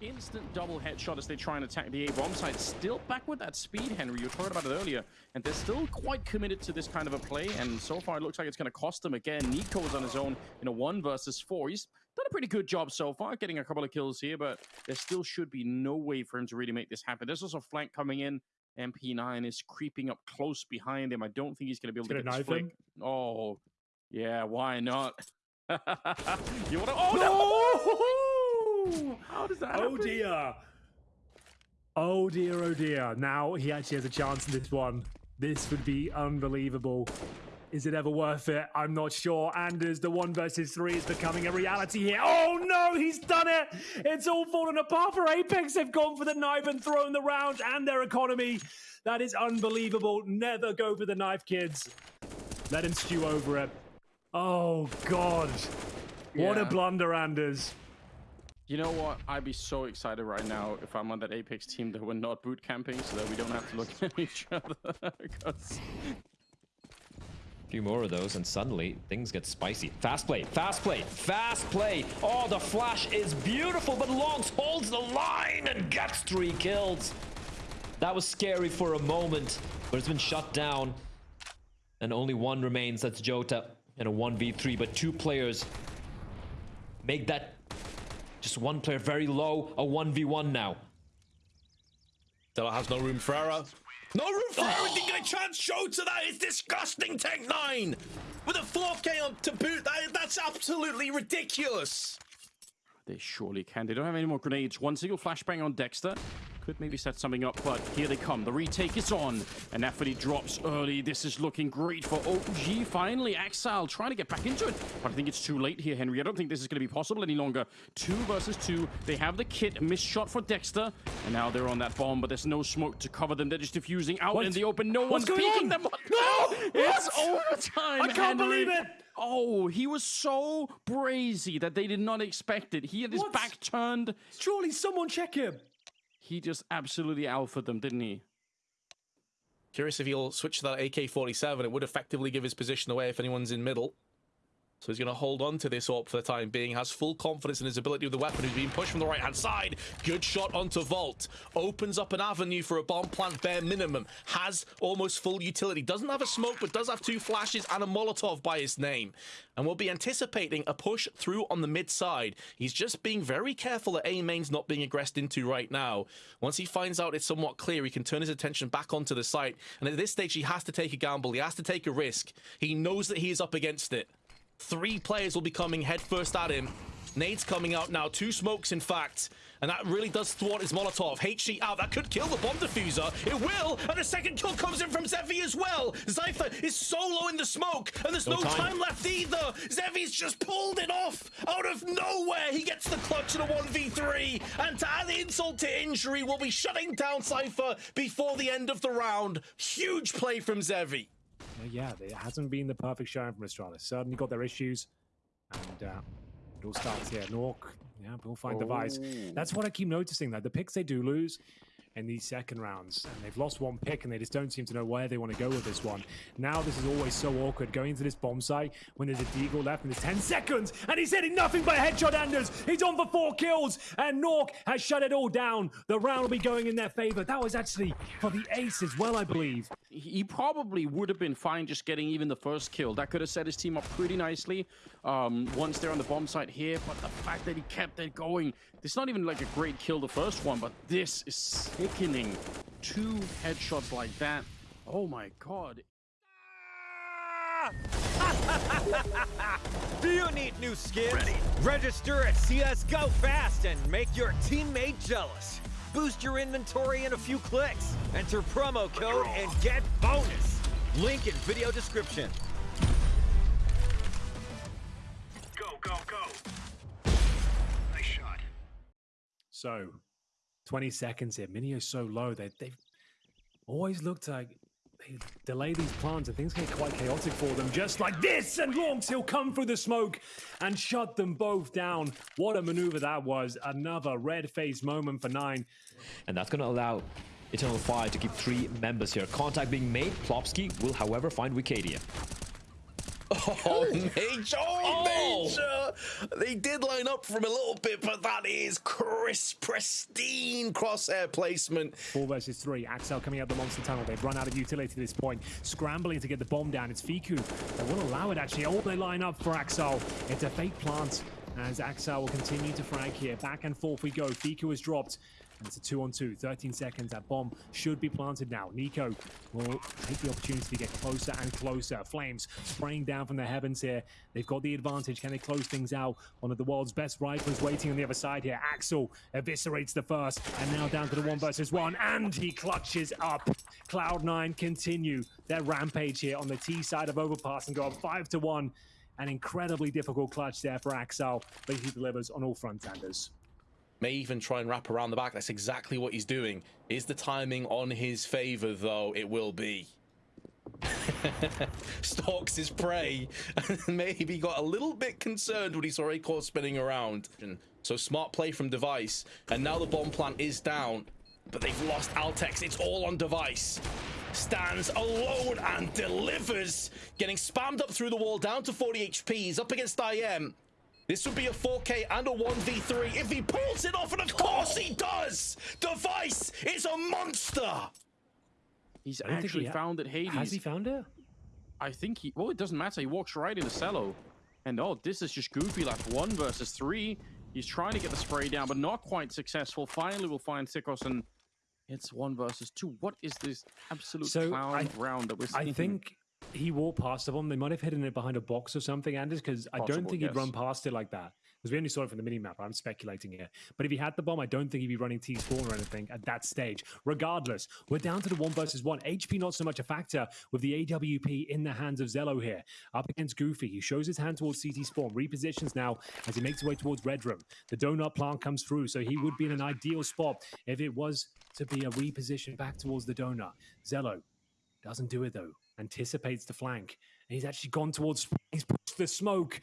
instant double headshot as they try and attack the A bomb site. Still back with that speed, Henry. You talked about it earlier. And they're still quite committed to this kind of a play. And so far, it looks like it's going to cost them again. Nico is on his own in a one versus four. He's done a pretty good job so far, getting a couple of kills here, but there still should be no way for him to really make this happen. There's also flank coming in. MP9 is creeping up close behind him. I don't think he's going to be able to get this flick. Oh, yeah, why not? you want to? Oh no! How does that? Oh happen? dear. Oh dear, oh dear. Now he actually has a chance in this one. This would be unbelievable. Is it ever worth it? I'm not sure. Anders, the one versus three is becoming a reality here. Oh no, he's done it! It's all fallen apart for Apex. They've gone for the knife and thrown the round and their economy. That is unbelievable. Never go for the knife, kids. Let him stew over it. Oh god. What a blunder, Anders. You know what? I'd be so excited right now if I'm on that Apex team that we're not boot camping, so that we don't have to look at each other. A few more of those, and suddenly things get spicy. Fast play, fast play, fast play. Oh, the flash is beautiful, but Longs holds the line and gets three kills. That was scary for a moment, but it's been shut down. And only one remains, that's Jota in a 1v3, but two players make that just one player very low, a 1v1 now. Della has no room for error. No room for error. Didn't get a chance. Show to that. It's disgusting. Tech nine with a 4K on to boot. That, that's absolutely ridiculous. They surely can. They don't have any more grenades. One single flashbang on Dexter. Could maybe set something up, but here they come. The retake is on. And Nafany drops early. This is looking great for OG. Finally, Exile trying to get back into it. But I think it's too late here, Henry. I don't think this is going to be possible any longer. Two versus two. They have the kit. Missed shot for Dexter. And now they're on that bomb, but there's no smoke to cover them. They're just diffusing out What? in the open. No What's one's peeking on? them. No! It's overtime, I can't Henry. believe it! Oh, he was so brazy that they did not expect it. He had his What? back turned. Surely someone check him. He just absolutely alphaed them, didn't he? Curious if he'll switch to that AK-47. It would effectively give his position away if anyone's in middle. So he's going to hold on to this AWP for the time being. Has full confidence in his ability with the weapon. He's being pushed from the right-hand side. Good shot onto Vault. Opens up an avenue for a bomb plant bare minimum. Has almost full utility. Doesn't have a smoke, but does have two flashes and a Molotov by his name. And we'll be anticipating a push through on the mid side. He's just being very careful that A main's not being aggressed into right now. Once he finds out it's somewhat clear, he can turn his attention back onto the site. And at this stage, he has to take a gamble. He has to take a risk. He knows that he is up against it. Three players will be coming headfirst at him. Nade's coming out now. Two smokes, in fact. And that really does thwart his Molotov. HG out. That could kill the bomb diffuser. It will. And a second kill comes in from Zevi as well. Zypher is solo in the smoke. And there's no, No time. time. left either. Zevi's just pulled it off out of nowhere. He gets the clutch in a 1v3. And to add insult to injury, we'll be shutting down Cypher before the end of the round. Huge play from Zevi. Yeah, it hasn't been the perfect showing from Astralis. Certainly got their issues. And uh, it all starts here. Nork, yeah, we'll find the vice. That's what I keep noticing, though. The picks they do lose in these second rounds, and they've lost one pick, and they just don't seem to know where they want to go with this one. Now, this is always so awkward going into this bomb site when there's a deagle left and there's 10 seconds, and he's hitting nothing but headshot Anders. He's on for four kills, and Nork has shut it all down. The round will be going in their favor. That was actually for the ace as well, I believe. He probably would have been fine just getting even the first kill. That could have set his team up pretty nicely um, once they're on the bomb site here. But the fact that he kept it going, it's not even like a great kill, the first one, but this is sickening. Two headshots like that. Oh my god. Do you need new skins? Register at CSGO Fast and make your teammate jealous. Boost your inventory in a few clicks. Enter promo code and get bonus. Link in video description. Go, go, go. Nice shot. So, 20 seconds here. Minio's so low. They, they've always looked like they delay these plans and things get quite chaotic for them, just like this. And Longs, he'll come through the smoke and shut them both down. What a maneuver that was. Another red faced moment for Nine. And that's going to allow Eternal Fire to keep three members here. Contact being made. Plopsky will, however, find Wicadia. Oh, Major! Oh, Major! They did line up from a little bit, but that is crisp, pristine crosshair placement. Four versus three. Axel coming out the monster tunnel. They've run out of utility at this point. Scrambling to get the bomb down. It's Fiku. They will allow it actually. Oh, they line up for Axel. It's a fake plant as Axel will continue to frag here. Back and forth we go. Fiku has dropped. And it's a two on two. 13 seconds. That bomb should be planted now. Nico will take the opportunity to get closer and closer. Flames spraying down from the heavens here. They've got the advantage. Can they close things out? One of the world's best riflers waiting on the other side here. Axel eviscerates the first. And now down to the one versus one. And he clutches up. Cloud9 continue their rampage here on the T side of Overpass and go up five to one. An incredibly difficult clutch there for Axel, but he delivers on all fronts, Anders. May even try and wrap around the back. That's exactly what he's doing. Is the timing on his favor, though? It will be. Stalks his prey and maybe got a little bit concerned when he saw Acorn spinning around. So smart play from Device. And now the bomb plant is down. But they've lost Altex. It's all on Device. Stands alone and delivers. Getting spammed up through the wall down to 40 HP. He's up against IM. This would be a 4K and a 1v3 if he pulls it off, and of course he does! Device is a monster! He's I don't think actually he found it, Hades. Has he found it? I think he. Well, it doesn't matter. He walks right into Cello. And oh, this is just goofy. Like one versus three. He's trying to get the spray down, but not quite successful. Finally, we'll find Sikos and it's one versus two. What is this absolute So, clown I- round that we're seeing? I think he walked past the bomb. They might have hidden it behind a box or something, Anders, because I don't think he'd run past it like that. Because we only saw it from the minimap. I'm speculating here. But if he had the bomb, I don't think he'd be running T spawn or anything at that stage. Regardless, we're down to the one versus one. HP not so much a factor with the AWP in the hands of Zello here. Up against Goofy. He shows his hand towards CT spawn. Repositions now as he makes his way towards Red Room. The donut plant comes through, so he would be in an ideal spot if it was to be a reposition back towards the donut. Zello doesn't do it though. Anticipates the flank. And he's actually gone towards. He's pushed the smoke.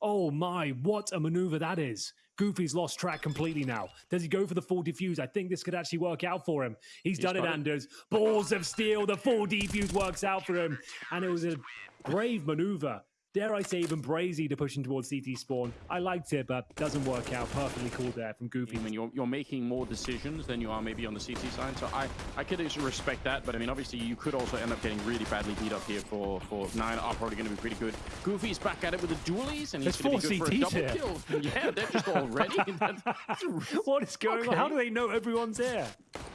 Oh my, what a maneuver that is. Goofy's lost track completely now. Does he go for the full defuse? I think this could actually work out for him. He's, done it. Anders. Balls of steel. The full defuse works out for him. And it was a brave maneuver. Dare I say, even brazy to push him towards CT spawn. I liked it, but doesn't work out. Perfectly cool there from Goofy. I mean, you're, you're making more decisions than you are maybe on the CT side. So I, I could respect that. But I mean, obviously, you could also end up getting really badly beat up here for, for nine. Are probably going to be pretty good. Goofy's back at it with the dualies, and he's going to be good for a double here. kill. Yeah, they're just already. what is going on? How do they know everyone's there?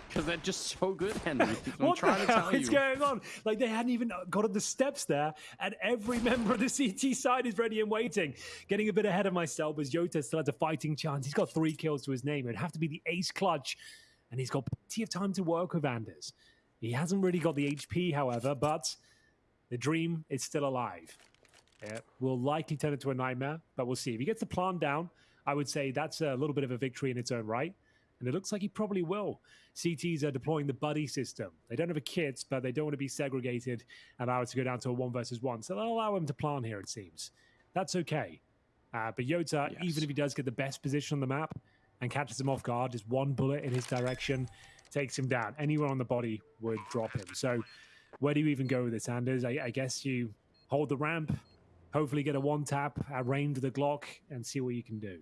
Because they're just so good, Henry. I'm what trying the to hell is you. going on? Like they hadn't even got on the steps there, and every member of the CT side is ready and waiting. Getting a bit ahead of myself as Yota still has a fighting chance. He's got three kills to his name. It'd have to be the ace clutch, and he's got plenty of time to work with Anders. He hasn't really got the HP, however, but the dream is still alive. Yeah, will likely turn into a nightmare, but we'll see. If he gets the plan down, I would say that's a little bit of a victory in its own right. And it looks like he probably will. CTs are deploying the buddy system. They don't have a kit, but they don't want to be segregated and allow it to go down to a one versus one. So they'll allow him to plan here, it seems. That's okay. Uh, but Yota, Yes. even if he does get the best position on the map and catches him off guard, just one bullet in his direction takes him down. Anyone on the body would drop him. So where do you even go with this, Anders? I, I guess you hold the ramp, hopefully get a one tap at range with the Glock, and see what you can do.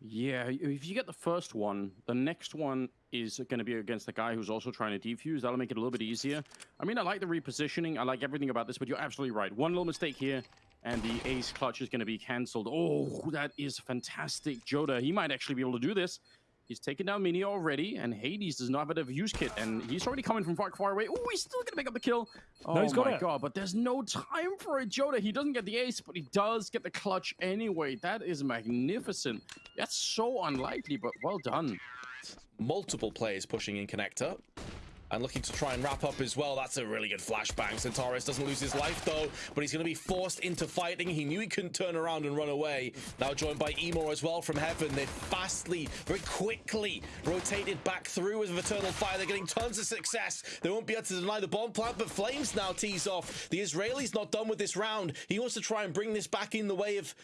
Yeah, if you get the first one, the next one is going to be against the guy who's also trying to defuse. That'll make it a little bit easier. I mean, I like the repositioning. I like everything about this, but you're absolutely right. One little mistake here, and the ace clutch is going to be cancelled. Oh, that is fantastic. Jota, he might actually be able to do this. He's taken down Mini already, and Hades does not have a use kit, and he's already coming from far, far away. Oh, he's still going to make up the kill. Oh he's got my it. god, but there's no time for it, Jota. He doesn't get the ace, but he does get the clutch anyway. That is magnificent. That's so unlikely, but well done. Multiple players pushing in connector. And looking to try and wrap up as well. That's a really good flashbang. Xantares doesn't lose his life though, but he's going to be forced into fighting. He knew he couldn't turn around and run away. Now joined by Emor as well from Heaven. They've fastly, very quickly rotated back through with Eternal Fire. They're getting tons of success. They won't be able to deny the bomb plant, but Flames now tees off. The Israeli's not done with this round. He wants to try and bring this back in the way of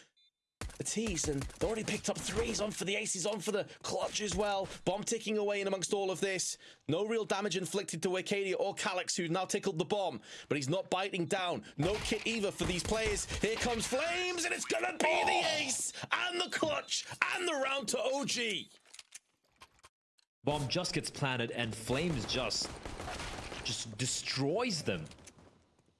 the tees, and they already picked up threes on for the aces, on for the clutch as well. Bomb ticking away in amongst all of this. No real damage inflicted to Arcadia or Calyx, who's now tickled the bomb, but he's not biting down. No kit either for these players. Here comes Flames, and it's gonna be the oh! ace, and the clutch, and the round to OG. Bomb just gets planted and Flames just just destroys them.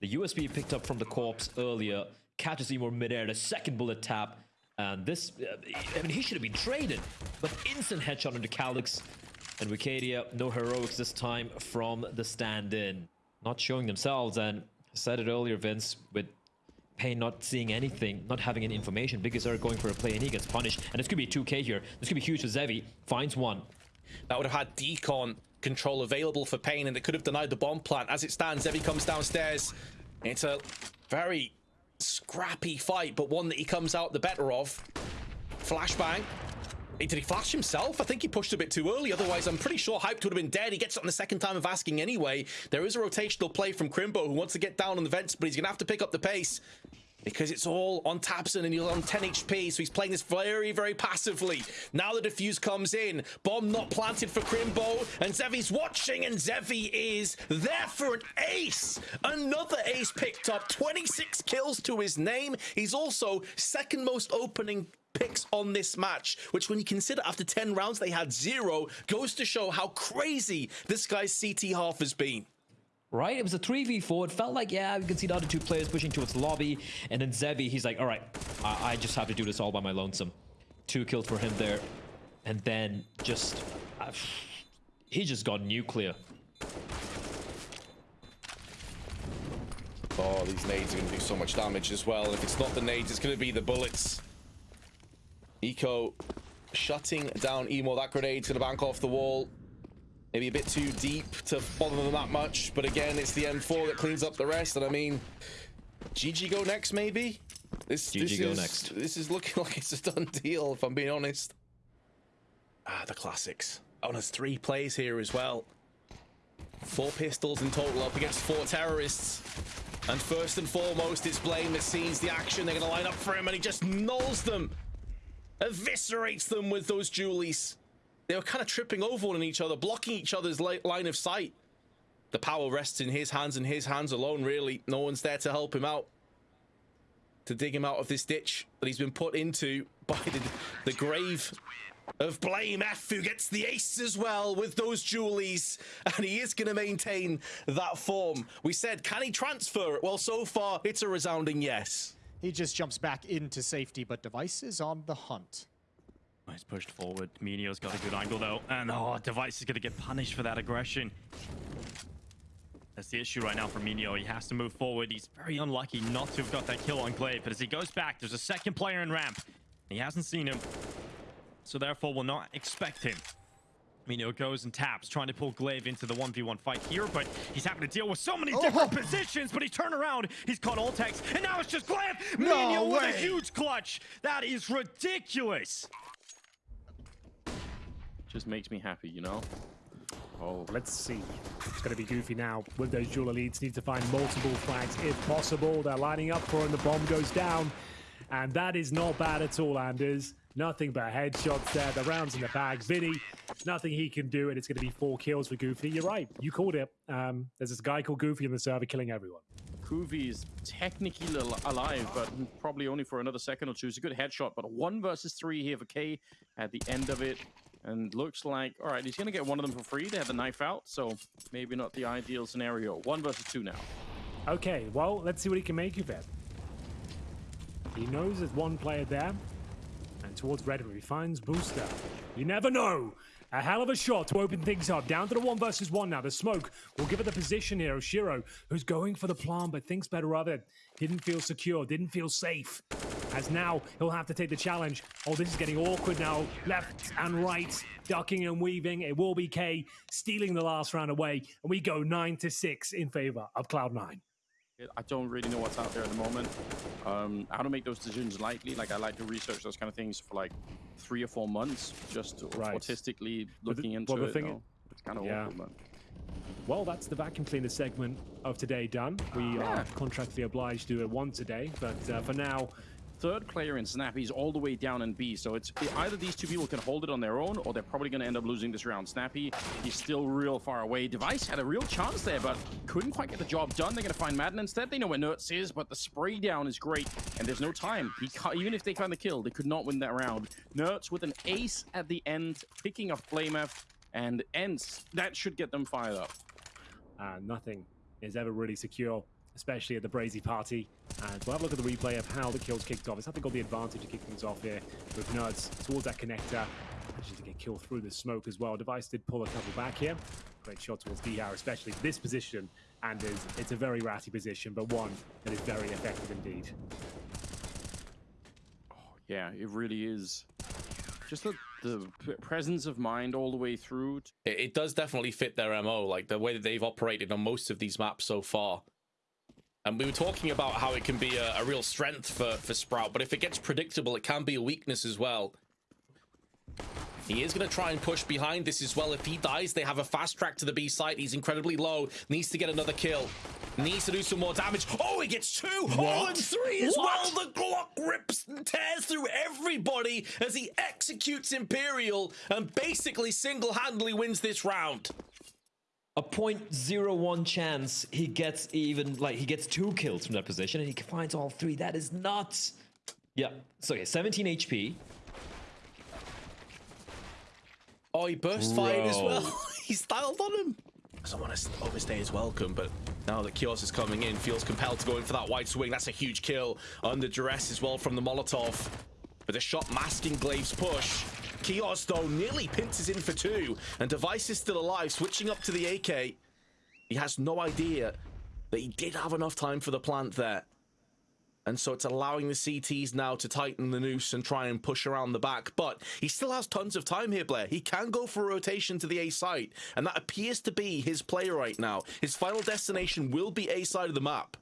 The USP picked up from the corpse earlier catches Seymour midair, the second bullet tap, and this, uh, I mean, he should have been traded, but instant headshot into Calyx, and Wicadia, no heroics this time from the stand-in. Not showing themselves, and I said it earlier, Vince, with Payne not seeing anything, not having any information, Biggest are going for a play and he gets punished, and it's gonna be 2k here. This could be huge for Zevi, finds one. That would have had decon control available for Payne, and it could have denied the bomb plant. As it stands, Zevi comes downstairs. It's a very scrappy fight, but one that he comes out the better of. Flashbang. Did he flash himself? I think he pushed a bit too early. Otherwise, I'm pretty sure Hyped would have been dead. He gets it on the second time of asking anyway. There is a rotational play from Krimbo who wants to get down on the vents, but he's going to have to pick up the pace because it's all on tabseN and he's on 10 HP, so he's playing this very, very passively. Now the defuse comes in, bomb not planted for Krimbo, and Zevi's watching, and Zevi is there for an ace. Another ace picked up, 26 kills to his name. He's also second most opening picks on this match, which when you consider after 10 rounds they had zero, goes to show how crazy this guy's CT half has been right? It was a 3v4. It felt like, yeah, we could see the other two players pushing towards lobby. And then Zevi, he's like, all right, I, I just have to do this all by my lonesome. Two kills for him there. And then just... Uh, he just got nuclear. Oh, these nades are going to do so much damage as well. If it's not the nades, it's going to be the bullets. Eco shutting down Emo. That grenade's going to bank off the wall. Maybe a bit too deep to bother them that much. But again, it's the M4 that cleans up the rest. And I mean, GG go next, maybe? This, GG this go is, next. This is looking like it's a done deal, if I'm being honest. Ah, the classics. Oh, and there's three plays here as well. Four pistols in total up against four terrorists. And first and foremost, it's Blame that sees the action. They're going to line up for him, and he just nulls them. Eviscerates them with those dualies. They were kind of tripping over one each other, blocking each other's line of sight. The power rests in his hands and his hands alone, really. No one's there to help him out. To dig him out of this ditch that he's been put into by the, the grave of Blame F, who gets the ace as well with those dualies, and he is going to maintain that form. We said, can he transfer? It? Well, so far, it's a resounding yes. He just jumps back into safety, but Device is on the hunt. He's pushed forward. Minio's got a good angle though. And oh, Device is going to get punished for that aggression. That's the issue right now for Minio. He has to move forward. He's very unlucky not to have got that kill on Glaive. But as he goes back, there's a second player in ramp. He hasn't seen him. So therefore, will not expect him. Minio goes and taps, trying to pull Glaive into the 1v1 fight here, but he's having to deal with so many oh. different positions, but he's turned around, he's caught Ultex, and now it's just Glaive! No Minio with a huge clutch! That is ridiculous! Just makes me happy, you know? Oh, let's see. It's going to be goofy now. With those dual elites, need to find multiple flags if possible. They're lining up for and the bomb goes down. And that is not bad at all, Anders. Nothing but headshots there. The round's in the bag. Vinny, nothing he can do, and it's going to be four kills for Goofy. You're right. You called it. Um, there's this guy called Goofy in the server killing everyone. Goofy is technically alive, but probably only for another second or two. It's a good headshot, but one versus three here for K at the end of it. And looks like, all right, he's going to get one of them for free. They have the knife out, so maybe not the ideal scenario. One versus two now. Okay, well, let's see what he can make of it. He knows there's one player there. And towards Red, he finds Booster. You never know. A hell of a shot to open things up. Down to the one versus one now. The smoke will give it the position here Oshiro, who's going for the plan, but thinks better of it. Didn't feel secure, didn't feel safe. As now he'll have to take the challenge. Oh, this is getting awkward now. Left and right, ducking and weaving. It will be K stealing the last round away. And we go 9 to 6 in favor of Cloud9. I don't really know what's out there at the moment. Um, I don't make those decisions lightly. Like I like to research those kind of things for like three or four months, just right. autistically looking the, into well, the it. Thing, no? It's kind of yeah. Well, that's the vacuum cleaner segment of today done. We yeah. are contractually obliged to do it once a day, but uh, for now, third player in Snappy is all the way down in B. So it's either these two people can hold it on their own, or they're probably going to end up losing this round. Snappy, he's still real far away. Device had a real chance there, but couldn't quite get the job done. They're going to find Madden instead. They know where Nerds is, but the spray down is great, and there's no time. Even if they find the kill, they could not win that round. Nerds with an ace at the end, picking up Flameth, and ends. That should get them fired up. Uh, nothing is ever really secure, especially at the Brazy party. And we'll have a look at the replay of how the kills kicked off. It's had got the advantage to kick things off here with Nerds towards that connector. Actually to get killed through the smoke as well. Device did pull a couple back here. Great shot towards Dihar, especially this position. And is, it's a very ratty position, but one that is very effective indeed. Oh, yeah, it really is. Just the, the presence of mind all the way through. It, it does definitely fit their MO, like the way that they've operated on most of these maps so far. And we were talking about how it can be a, a real strength for, for Sprout, but if it gets predictable, it can be a weakness as well. He is going to try and push behind this as well. If he dies, they have a fast track to the B site. He's incredibly low. Needs to get another kill. Needs to do some more damage. Oh, he gets two. Oh, and three as well. The Glock rips and tears through everybody as he executes Imperial and basically single-handedly wins this round. A 0.01 chance he gets even like he gets two kills from that position and he finds all three. That is nuts. Yeah. So yeah, 17 HP. Oh, he burst fired as well. he styled on him. Doesn't want to overstay his welcome, but now that Kios is coming in, feels compelled to go in for that wide swing. That's a huge kill. Under duress as well from the Molotov. But the shot masking Glaive's push. Kios, though, nearly pinches in for two. And Device is still alive, switching up to the AK. He has no idea that he did have enough time for the plant there. And so it's allowing the CTs now to tighten the noose and try and push around the back. But he still has tons of time here, Blair. He can go for a rotation to the A site. And that appears to be his play right now. His final destination will be A side of the map.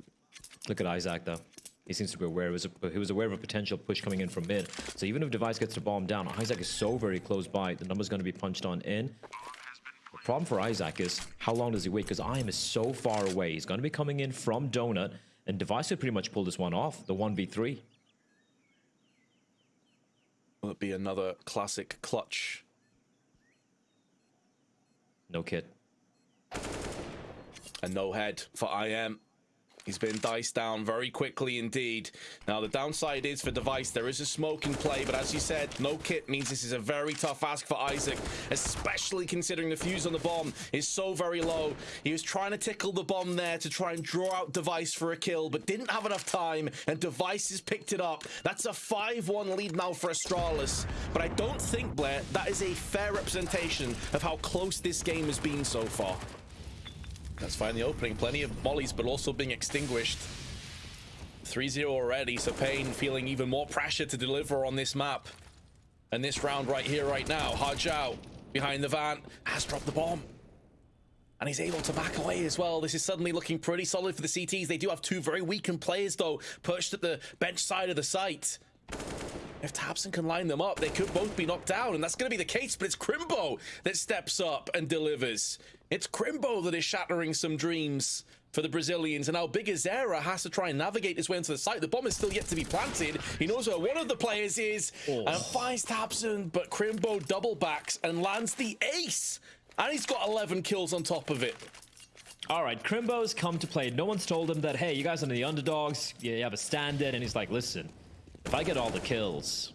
Look at Isaac though. He seems to be aware. He was, he was aware of a potential push coming in from mid. So even if Device gets the bomb down, Isaac is so very close by. The number's going to be punched on in. The problem for Isaac is how long does he wait? Because IM is so far away. He's going to be coming in from Donut, and Device could pretty much pull this one off. The one v three. Will it be another classic clutch? No kit. And no head for IM. He's been diced down very quickly indeed. Now, the downside is for Device, there is a smoke in play, but as you said, no kit means this is a very tough ask for Isaac, especially considering the fuse on the bomb is so very low. He was trying to tickle the bomb there to try and draw out Device for a kill, but didn't have enough time, and Device has picked it up. That's a 5-1 lead now for Astralis, but I don't think, Blair, that is a fair representation of how close this game has been so far. That's fine, the opening. Plenty of mollies, but also being extinguished. 3-0 already, so Payne feeling even more pressure to deliver on this map. And this round right here, right now, Hajao behind the van has dropped the bomb. And he's able to back away as well. This is suddenly looking pretty solid for the CTs. They do have two very weakened players, though, perched at the bench side of the site. If tabseN can line them up, they could both be knocked down, and that's going to be the case, but it's Krimbo that steps up and delivers. It's Krimbo that is shattering some dreams for the Brazilians, and now Big Azera has to try and navigate his way into the site. The bomb is still yet to be planted. He knows where one of the players is, oh. and finds tabseN, but Krimbo double backs and lands the ace. And he's got 11 kills on top of it. All right, Krimbo's come to play. No one's told him that, hey, you guys are the underdogs. You have a stand-in. And he's like, listen, if I get all the kills,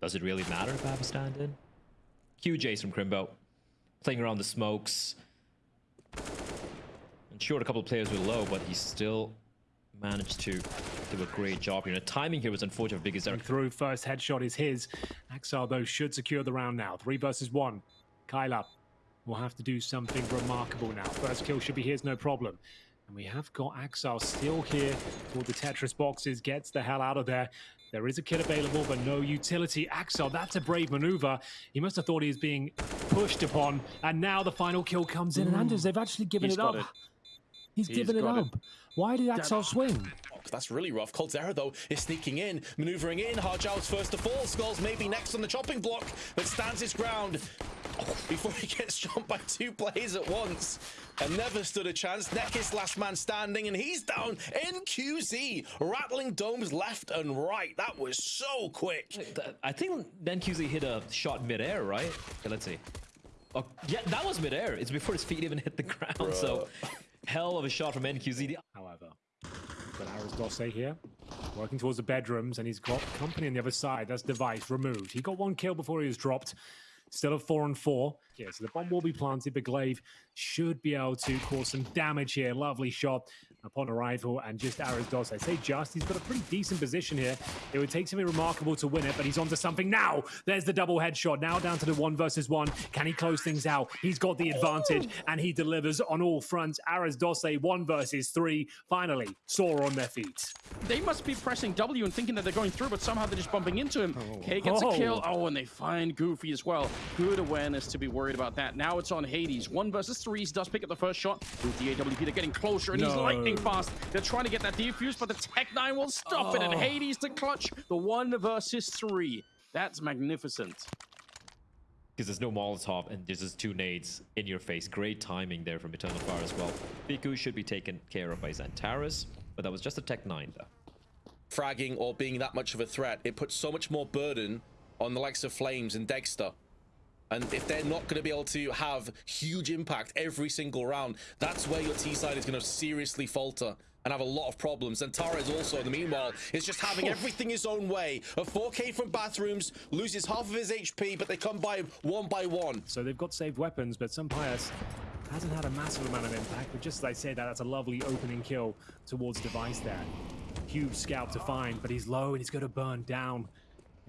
does it really matter if I have a stand-in? Huge ace from Krimbo. Playing around the smokes. Ensured a couple of players were low, but he still managed to do a great job here. The timing here was unfortunate for Big Azera. Through first headshot is his. Axar, though, should secure the round now. Three versus one. Kyla will have to do something remarkable now. First kill should be his, no problem. And we have got Axar still here for the Tetris boxes. Gets the hell out of there. There is a kit available, but no utility. Axel, that's a brave maneuver. He must have thought he was being pushed upon. And now the final kill comes in. And mm. Anders, they've actually given He's it up. it. He's, He's given it up. it. Up. Why did Axel swing? That's really rough. Coldzera, though, is sneaking in, maneuvering in. Harjao's first to fall. Skulls maybe next on the chopping block, but stands his ground. before he gets jumped by two players at once and never stood a chance. Nekis last man standing, and he's down. NQZ rattling domes left and right. That was so quick. I think NQZ hit a shot midair, right? Okay, let's see. Oh, yeah, that was midair. It's before his feet even hit the ground. So, hell of a shot from NQZ. However, but Aris Dosse here, working towards the bedrooms, and he's got company on the other side. That's Device removed. He got one kill before he was dropped. Still a four and four. Yeah, so the bomb will be planted, but Glaive should be able to cause some damage here. Lovely shot upon arrival, and just Aris Doss. I say just, he's got a pretty decent position here. It would take something remarkable to win it, but he's onto something now. There's the double headshot. Now down to the one versus one. Can he close things out? He's got the advantage, and he delivers on all fronts. Aris Dosse, one versus three. Finally, Sora on their feet. They must be pressing W and thinking that they're going through, but somehow they're just bumping into him. Oh. K gets a kill. Oh. oh, and they find Goofy as well. Good awareness to be worried about that. Now it's on Hades. One versus three. He does pick up the first shot. With the AWP, they're getting closer, and he's lightning fast. They're trying to get that defuse, but the Tech 9 will stop it, and Oh. Hades to clutch the one versus three. That's magnificent. Because there's no Molotov and there's just two nades in your face. Great timing there from Eternal Fire as well. Biku should be taken care of by Xantares, but that was just a Tech 9 though. Fragging or being that much of a threat, it puts so much more burden on the likes of Flames and Dexter. And if they're not going to be able to have huge impact every single round, that's where your T side is going to seriously falter and have a lot of problems. And Tara is also, in the meanwhile, is just having everything his own way. A 4K from bathrooms, loses half of his HP, but they come by him one by one. So they've got saved weapons, but Sampayas hasn't had a massive amount of impact. But just as I say that, that's a lovely opening kill towards Device there. Huge scout to find, but he's low and he's going to burn down.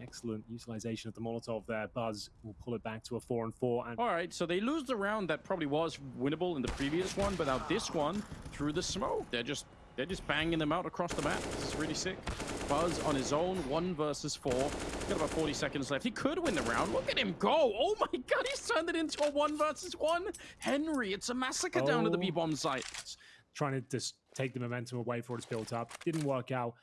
Excellent utilization of the Molotov there. Buzz will pull it back to a four and four. And All right, so they lose the round that probably was winnable in the previous one, but now this one, through the smoke, they're just they're just banging them out across the map. This is really sick. Buzz on his own, one versus four. Got about 40 seconds left. He could win the round. Look at him go. Oh my god, he's turned it into a one versus one. Henry, it's a massacre down to the Oh. B-bomb site. trying to just take the momentum away before it's built up. Didn't work out.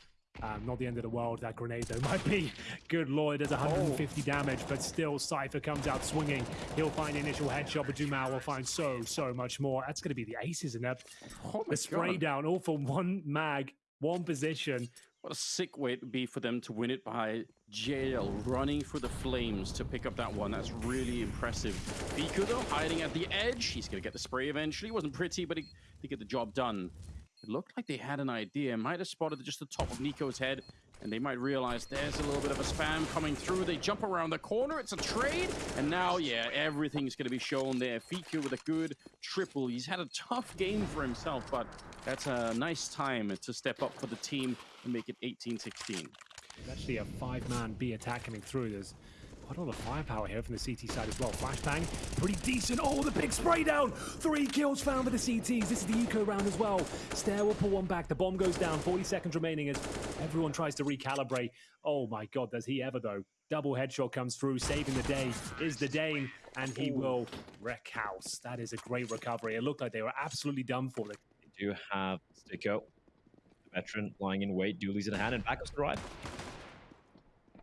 Um, not the end of the world. That grenade, though, might be. Good lord, it does 150 damage, but still, Cypher comes out swinging. He'll find the initial headshot, but Dumal will find so, so much more. That's going to be the aces in that. Oh the spray God. down, all for one mag, one position. What a sick way it would be for them to win it by jail running for the flames to pick up that one. That's really impressive. Biku though, hiding at the edge. He's gonna get the spray eventually. Wasn't pretty, but he he get the job done. It looked like they had an idea. Might have spotted just the top of Nico's head, and they might realize there's a little bit of a spam coming through. They jump around the corner. It's a trade, and now, yeah, everything's gonna be shown there. Fiku with a good triple. He's had a tough game for himself, but that's a nice time to step up for the team and make it 18-16. There's actually a five-man B attack coming through. There's quite a lot of firepower here from the CT side as well. Flashbang, pretty decent. Oh, the big spray down. Three kills found for the CTs. This is the eco round as well. Staehr will pull one back. The bomb goes down. 40 seconds remaining as everyone tries to recalibrate. Oh my god, does he ever though? Double headshot comes through, saving the day is the Dane, and he will wreck house. That is a great recovery. It looked like they were absolutely done for. They They do have Sticko, veteran lying in wait, dualies in hand, and backups to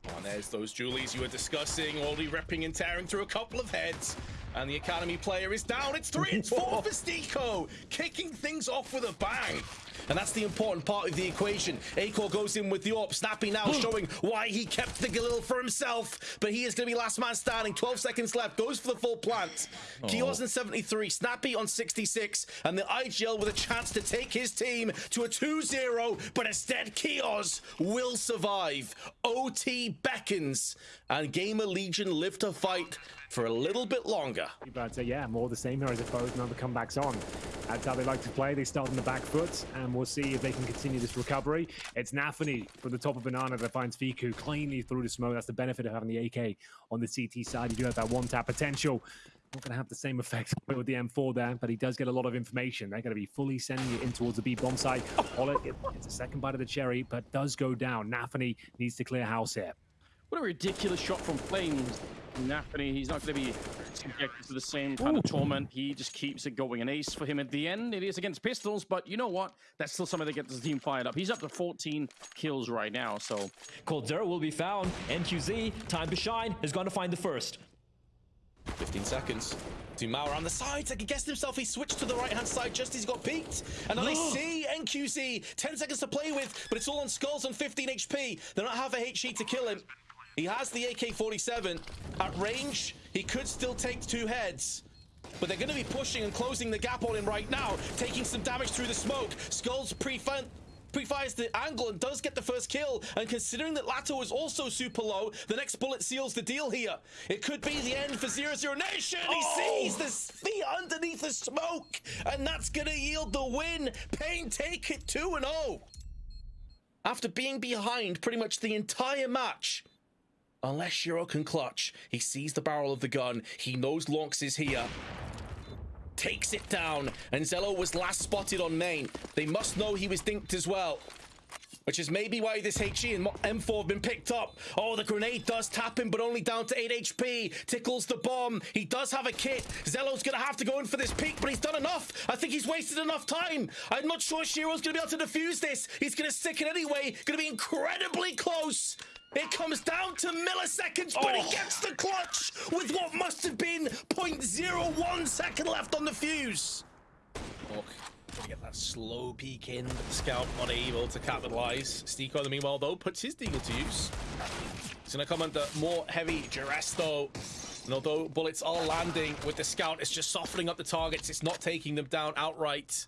Oh, there's those dualies you were discussing, already ripping and tearing through a couple of heads. And the Academy player is down. It's three and four for Stico, kicking things off with a bang. And that's the important part of the equation. Acor goes in with the AWP. Snappy now hmm. showing why he kept the Galil for himself. But he is going to be last man standing. 12 seconds left. Goes for the full plant. Kios on 73. Snappy on 66. And the IGL with a chance to take his team to a 2-0. But instead, Kios will survive. OT beckons. And Gamer Legion live to fight for a little bit longer. But uh, yeah, more the same here, I suppose. Now the comebacks on. That's how they like to play. They start on the back foot, and we'll see if they can continue this recovery. It's Nafany from the top of Banana that finds Fiku cleanly through the smoke. That's the benefit of having the AK on the CT side. You do have that one tap potential. Not going to have the same effect with the M4 there, but he does get a lot of information. They're going to be fully sending it in towards the B bomb site. Pollock, it- it's a second bite of the cherry, but does go down. Nafany needs to clear house here. What a ridiculous shot from Flames. Nafany, he's not going to be subjected to the same kind of torment. He just keeps it going. An ace for him at the end. It is against pistols, but you know what? That's still something that gets the team fired up. He's up to 14 kills right now, so Cold Zero will be found. NQZ, time to shine, is going to find the first. 15 seconds. Dumao around the side, I can guess himself. He switched to the right hand side just as he got peeked. And then I see NQZ. 10 seconds to play with, but it's all on Skulls on 15 HP. They don't have a HE to kill him. He has the AK 47. At range, he could still take two heads. But they're going to be pushing and closing the gap on him right now, taking some damage through the smoke. Skulls pre pre-fires the angle and does get the first kill. And considering that Lato is also super low, the next bullet seals the deal here. It could be the end for Zero Zero Nation. He oh! sees the feet underneath the smoke, and that's going to yield the win. Pain take it 2-0. After being behind pretty much the entire match, unless Shiro can clutch, he sees the barrel of the gun. He knows Lonks is here takes it down, and Zello was last spotted on main. They must know he was dinked as well. Which is maybe why this HE and M4 have been picked up. Oh, the grenade does tap him, but only down to 8 HP. Tickles the bomb. He does have a kit. Zello's going to have to go in for this peak, but he's done enough. I think he's wasted enough time. I'm not sure Shiro's going to be able to defuse this. He's going to stick it anyway. Going to be incredibly close. It comes down to milliseconds, but Oh. he gets the clutch with what must have been 0.01 second left on the fuse. Look, gonna get that slow peek in, but the scout not able to capitalize. Stiko, in the meanwhile, though, puts his deagle to use. He's gonna come under more heavy duress, though. And although bullets are landing with the scout, it's just softening up the targets. It's not taking them down outright.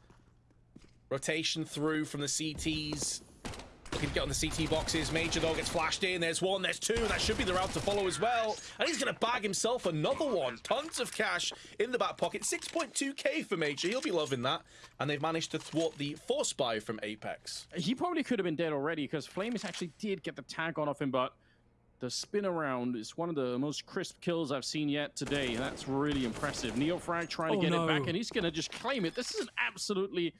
Rotation through from the CTs. Looking to get on the CT boxes. Major, though, gets flashed in. There's one, there's two. That should be the route to follow as well. And he's going to bag himself another one. Tons of cash in the back pocket. 6.2k for Major. He'll be loving that. And they've managed to thwart the force buy from Apex. He probably could have been dead already because Flamis actually did get the tag on off him, but the spin around is one of the most crisp kills I've seen yet today, that's really impressive. Neofrag trying to Oh, get no. it back, and he's going to just claim it. This is an absolutely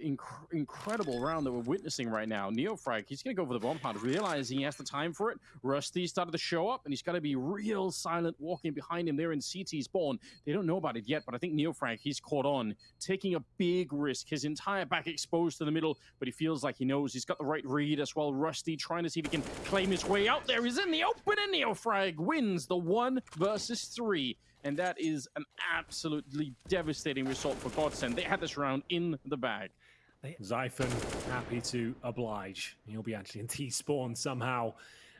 inc- incredible round that we're witnessing right now. Neofrag, he's going to go for the bomb plant, realizing he has the time for it. Rusty started to show up, and he's got to be real silent walking behind him there in CT spawn. They don't know about it yet, but I think Neofrag, he's caught on, taking a big risk. His entire back exposed to the middle, but he feels like he knows he's got the right read as well. Rusty trying to see if he can claim his way out there. He's in the open, and Neofrag wins the one versus three. And that is an absolutely devastating result for Godsend. They had this round in the bag. Zyphon happy to oblige. He'll be actually in T-spawn somehow.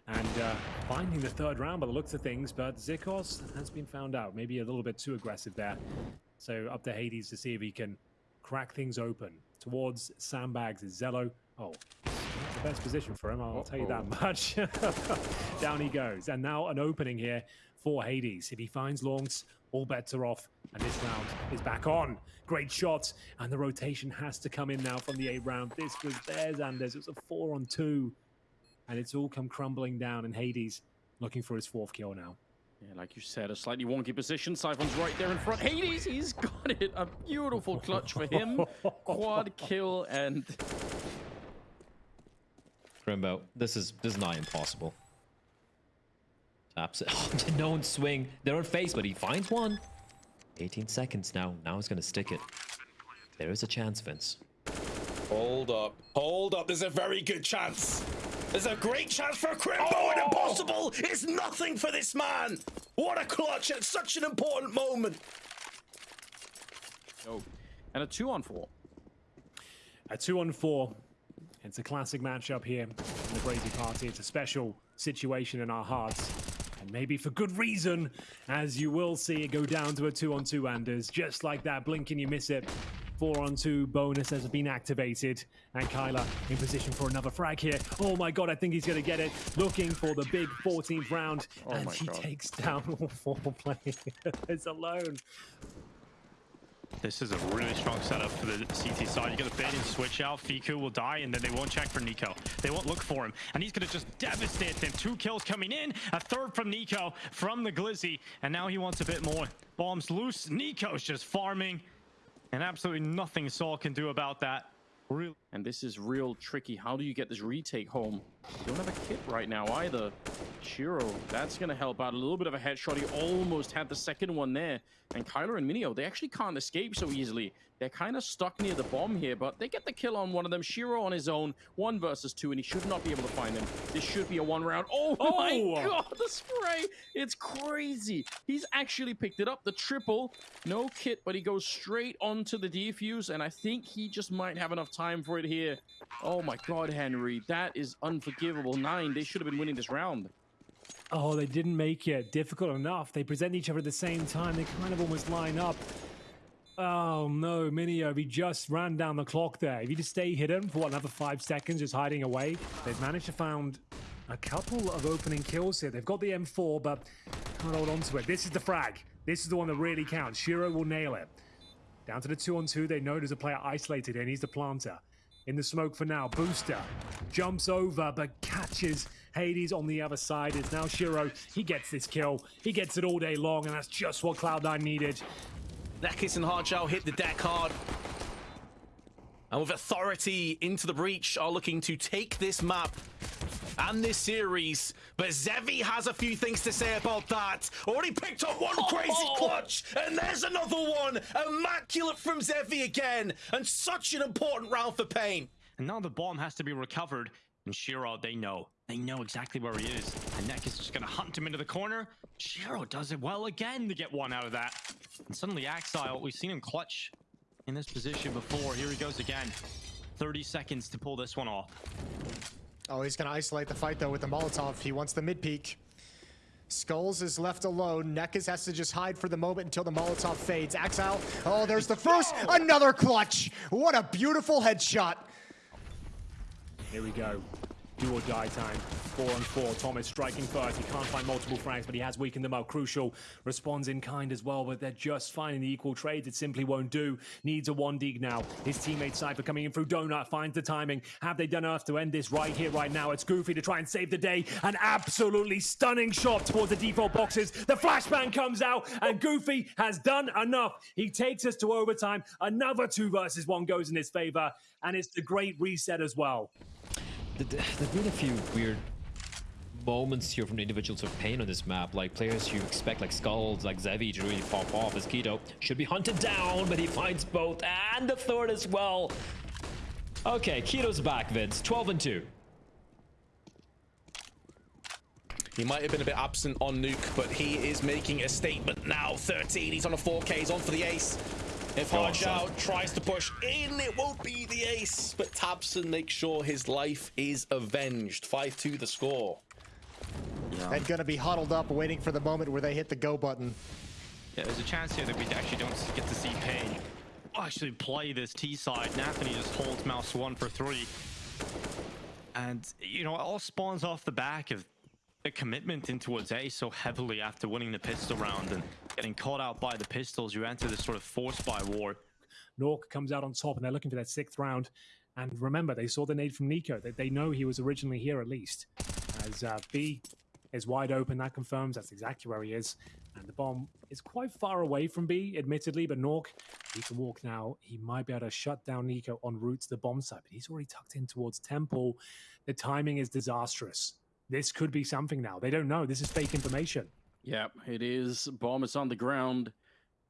And uh, finding the third round by the looks of things, but Zikos has been found out. Maybe a little bit too aggressive there. So up to Hades to see if he can crack things open. Towards Sandbags is Zello. Oh, the best position for him, I'll tell you that much. Down he goes. And now an opening here for Hades. If he finds Longs, all bets are off. And this round is back on. Great shot. And the rotation has to come in now from the eight round. This was theirs, Anders. It was a four on two. And it's all come crumbling down. And Hades looking for his fourth kill now. Yeah, like you said, a slightly wonky position. Siphon's right there in front. Hades, he's got it. A beautiful clutch for him. Quad kill and Krimbo, this is this is not impossible. Taps it. Oh, no one swing. They're on face, but he finds one. 18 seconds now. Now he's gonna stick it. There is a chance, Vince. Hold up. Hold up. There's a very good chance. There's a great chance for a Krimbo and oh! impossible is nothing for this man. What a clutch at such an important moment. oh, and a two on four. A two on four. It's a classic matchup here in the Crazy Party. It's a special situation in our hearts. And maybe for good reason, as you will see it go down to a two on two, Anders. Just like that, blink and you miss it. Four on two bonus has been activated. And Kyla in position for another frag here. Oh my god, I think he's going to get it. Looking for the big 14th round. Oh and my he God. takes down all four players alone. This is a really strong setup for the CT side. You get a bait and switch out. Fiku will die, and then they won't check for Nico. They won't look for him. And he's going to just devastate them. Two kills coming in, a third from Nico, from the Glizzy. And now he wants a bit more. Bombs loose. Nico's just farming. And absolutely nothing Saul can do about that. Really. And this is real tricky. How do you get this retake home? Don't have a kit right now either. Shiro, that's going to help out. A little bit of a headshot. He almost had the second one there. And Kyler and Minio, they actually can't escape so easily. They're kind of stuck near the bomb here, but they get the kill on one of them. Shiro on his own, one versus two, and he should not be able to find them. This should be a one round. Oh, oh! my Oh! god, the spray! It's crazy. He's actually picked it up. The triple, no kit, but he goes straight onto the defuse, and I think he just might have enough time for it here. Oh my god, Henry, that is unforgivable. Nine, they should have been winning this round. Oh, they didn't make it difficult enough. They present each other at the same time. They kind of almost line up. Oh no, Minio, he just ran down the clock there. If you just stay hidden for what, another five seconds, just hiding away, they've managed to found a couple of opening kills here. They've got the M4, but can't hold on to it. This is the frag. This is the one that really counts. Shiro will nail it. Down to the two on two. They know there's a player isolated and He's the planter. In the smoke for now. Booster jumps over but catches Hades on the other side. It's now sh1ro. He gets this kill. He gets it all day long, and that's just what Cloud9 needed. NEKIZ and Hardshell hit the deck hard. And with authority into the breach, are looking to take this map and this series. But Zevi has a few things to say about that. Already picked up one oh! crazy clutch, and there's another one. Immaculate from Zevi again. And such an important round for Pain. And now the bomb has to be recovered. And sh1ro, they know. They know exactly where he is. And Neck is just going to hunt him into the corner. sh1ro does it well again to get one out of that. And suddenly Ax1le, we've seen him clutch in this position before. Here he goes again. 30 seconds to pull this one off. Oh, he's going to isolate the fight, though, with the Molotov. He wants the mid peak. skullz is left alone. NEKIZ has to just hide for the moment until the Molotov fades. Axile. Oh, there's the first. Another clutch. What a beautiful headshot. Here we go. Do or die time. Four on four. Thomas striking first. He can't find multiple frags, but he has weakened them out. Crucial responds in kind as well, but they're just finding the equal trades. It simply won't do. Needs a one dig now. His teammate Cypher coming in through Donut finds the timing. Have they done enough to end this right here, right now? It's Goofy to try and save the day. An absolutely stunning shot towards the default boxes. The flashbang comes out, and Goofy has done enough. He takes us to overtime. Another two versus one goes in his favor, and it's the great reset as well. Th- th- There've been a few weird moments here from the individuals of pain on this map, like players you expect, like skullz, like Zevi, to really pop off as Keto should be hunted down, but he finds both and the third as well. Okay, Keto's back, Vince. 12 and 2. He might have been a bit absent on Nuke, but he is making a statement now. 13, he's on a 4K, he's on for the ace. If Go on, Hardshell son. tries to push in, it won't be the ace. But tabseN makes sure his life is avenged. 5-2 the score. And going to be huddled up, waiting for the moment where they hit the go button. Yeah, there's a chance here that we actually don't get to see Pain actually play this T side. Nafany just holds mouse one for three. And, you know, it all spawns off the back of the commitment into A so heavily after winning the pistol round and getting caught out by the pistols. You enter this sort of forced by war. Nork comes out on top and they're looking for that sixth round. And remember, they saw the nade from Nico. They, they know he was originally here at least. As uh, B is wide open, that confirms that's exactly where he is. And the bomb is quite far away from B, admittedly, but Nork, he can walk now. He might be able to shut down Nico en route to the bomb site, but he's already tucked in towards Temple. The timing is disastrous. This could be something now. They don't know. This is fake information. Yep, it is. Bomb is on the ground.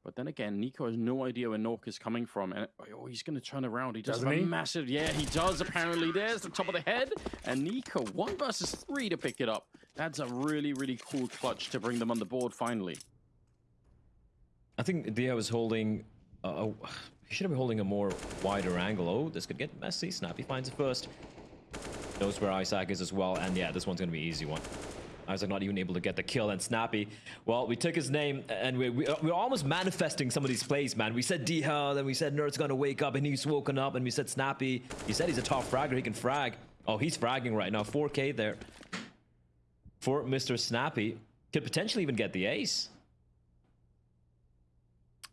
But then again, Nico has no idea where Nork is coming from. And oh, he's going to turn around. He does Doesn't have a he? massive. Yeah, he does, apparently. There's the top of the head. And Nico, one versus three to pick it up. That's a really, really cool clutch to bring them on the board finally. I think Dia was holding. Uh, he should have been holding a more wider angle. Oh, this could get messy. Snappy finds it first. Knows where Isaac is as well. And yeah, this one's going to be an easy one. Isaac not even able to get the kill. And Snappy, well, we took his name and we, we, we're almost manifesting some of these plays, man. We said Diha, then we said Nerd's going to wake up and he's woken up. And we said Snappy. He said he's a top fragger. He can frag. Oh, he's fragging right now. 4K there for Mr. Snappy. Could potentially even get the ace.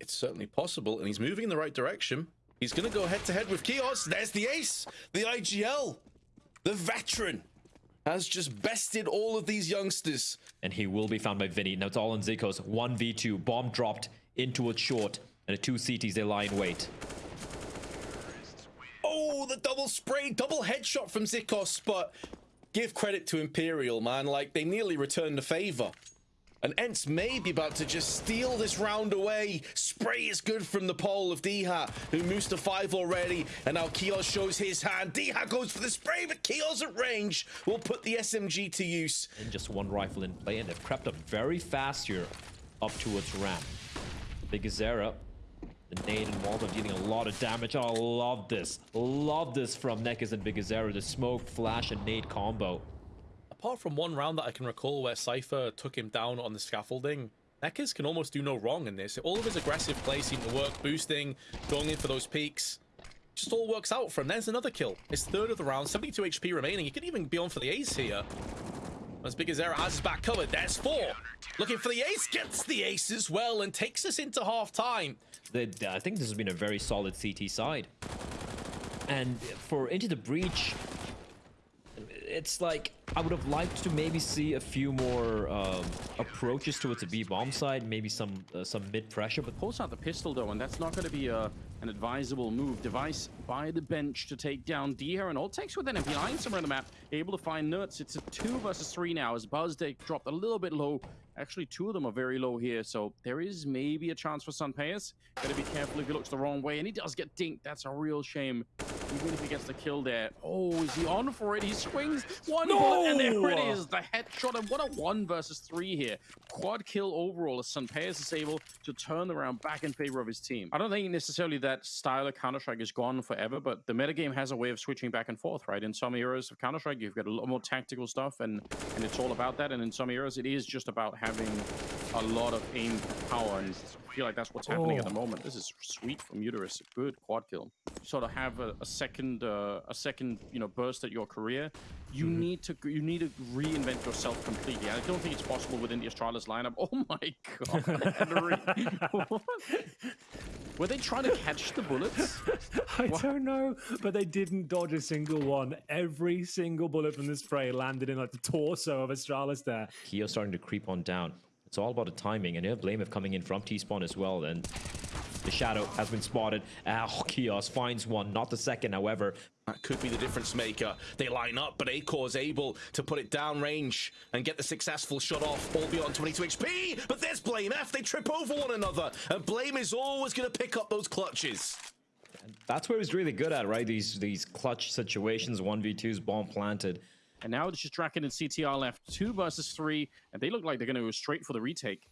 It's certainly possible, and he's moving in the right direction. He's going to go head to head with Kios. There's the ace, the IGL, the veteran has just bested all of these youngsters. and he will be found by Vinny. Now it's all on Zikos. 1v2. Bomb dropped into a short. And the two CTs, they lie in wait. Oh, the double spray, double headshot from Zikos, but give credit to Imperial, man. Like, they nearly returned the favor. And Ents may be about to just steal this round away. Spray is good from the pole of Diha, who moves to five already. And now Kios shows his hand. Diha goes for the spray, but Kios at range will put the SMG to use. And just one rifle in play, and they've crept up very fast here up towards ramp. biguzera, the nade and Molotov dealing a lot of damage. Oh, I love this. Love this from NEKIZ and biguzera. The smoke, flash, and nade combo. Apart from one round that I can recall where Cypher took him down on the scaffolding, Nekkers can almost do no wrong in this. All of his aggressive play seemed to work, boosting, going in for those peaks. Just all works out for him. There's another kill. His third of the round, 72 HP remaining. He could even be on for the ace here. As biguzera has his back covered. There's four. Looking for the ace, gets the ace as well, and takes us into half time. I think this has been a very solid CT side. And for Into the Breach, it's like I would have liked to maybe see a few more um, approaches towards the B bomb side, maybe some uh, some mid pressure. But pulls out the pistol though, and that's not going to be a, an advisable move. Device by the bench to take down Diha, and all takes with him behind somewhere on the map, able to find Nuts. It's a two versus three now as Buzzday dropped a little bit low. Actually, two of them are very low here, so there is maybe a chance for sunpayus. Gotta be careful if he looks the wrong way, and he does get dinked. That's a real shame. Even if he gets the kill there. Oh, is he on for it? He swings one no! bullet, and there it is. The headshot, and what a one versus three here. Quad kill overall as sunpayus is able to turn around back in favor of his team. I don't think necessarily that style of Counter-Strike is gone forever, but the metagame has a way of switching back and forth, right? In some eras of Counter-Strike, you've got a lot more tactical stuff, and, and it's all about that. And in some eras, it is just about having a lot of aim power, and feel like that's what's happening oh. at the oh. moment. This is sweet from Uterus. Good quad kill. Sort of have a, a second, uh, a second, you know, burst at your career. You mm. need to, you need to reinvent yourself completely. I don't think it's possible within the Astralis lineup. Oh my god, Were they trying to catch the bullets? I what? don't know, but they didn't dodge a single one. Every single bullet from the spray landed in like the torso of Astralis there. Keo starting to creep on down. It's all about the timing, and you have Blame coming in from T-spawn as well, and the shadow has been spotted. Ah, oh, Kios finds one, not the second, however. That could be the difference maker. They line up, but Acor is able to put it down range and get the successful shot off, all beyond 22 HP. But there's blameF. They trip over one another, and Blame is always going to pick up those clutches. That's where he's really good at, right? These these clutch situations, 1v2s, bomb planted. And now it's just Draken and ztr left, two versus three, and they look like they're going to go straight for the retake.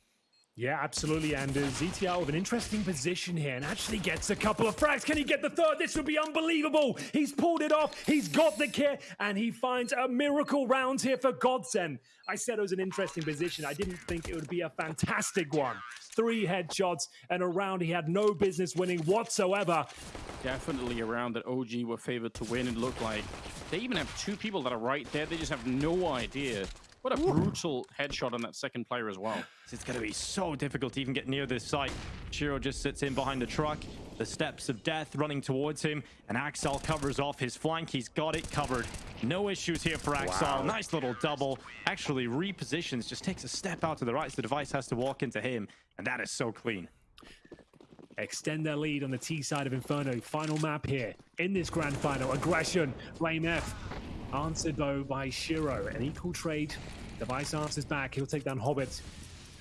Yeah, absolutely. And uh, ztr with an interesting position here and actually gets a couple of frags. Can he get the third? This would be unbelievable. He's pulled it off. He's got the kit and he finds a miracle round here for GODSENT. I said it was an interesting position. I didn't think it would be a fantastic one. Three headshots and a round he had no business winning whatsoever. Definitely a round that OG were favored to win. It looked like they even have two people that are right there. They just have no idea what a brutal headshot on that second player as well. It's going to be so difficult to even get near this site. sh1ro just sits in behind the truck. The steps of death running towards him. And Ax1le covers off his flank. He's got it covered. No issues here for Ax1le. Wow. Nice little double. Actually repositions. Just takes a step out to the right. So the device has to walk into him. And that is so clean extend their lead on the T side of Inferno. Final map here in this grand final. Aggression, blameF Answered though by sh1ro. An equal trade. Device answers back. He'll take down Hobbit.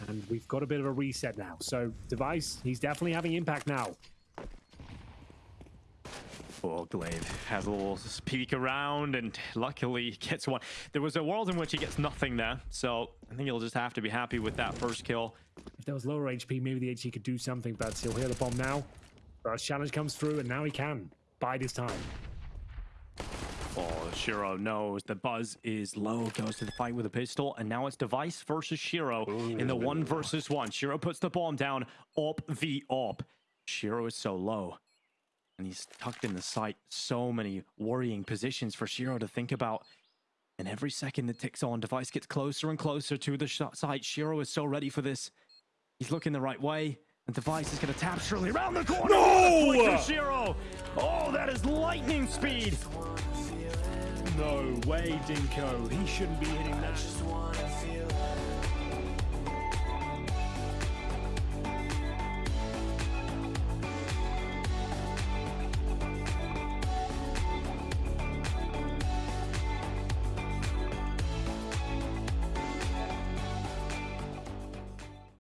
And we've got a bit of a reset now. So Device, he's definitely having impact now. Oh, Glaive has a little peek around and luckily gets one. There was a world in which he gets nothing there, so I think he'll just have to be happy with that first kill. If there was lower HP, maybe the HE could do something, but he'll hear the bomb now. First challenge comes through, and now he can. Bide his time. Oh, Shiro knows the buzz is low, goes to the fight with a pistol, and now it's Device versus sh1ro Ooh. in the one versus one. sh1ro puts the bomb down, op v op. sh1ro is so low, and he's tucked in the sight. So many worrying positions for sh1ro to think about. And every second that ticks on, Device gets closer and closer to the site. sh1ro is so ready for this. He's looking the right way. And Device is going to tap Shirley around the corner. No! Shiro. Oh, that is lightning speed. No way, Dinko. He shouldn't be hitting that.